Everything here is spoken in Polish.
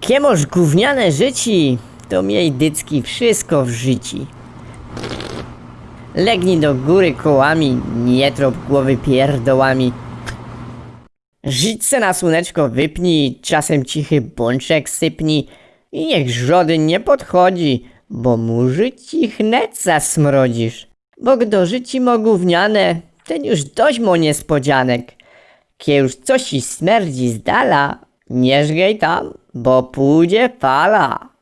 Kiemoż gówniane życi, to miej dycki wszystko w życi. Legnij do góry kołami, nie trop głowy pierdołami. Żyć se na słoneczko wypnij, czasem cichy bączek sypnij i niech żody nie podchodzi, bo murzy ci chnet zasmrodzisz. Bo gdy życi mo gówniane, ten już dość mo niespodzianek. Kie już coś ci smerdzi z dala, nie żgej tam, bo pójdzie fala.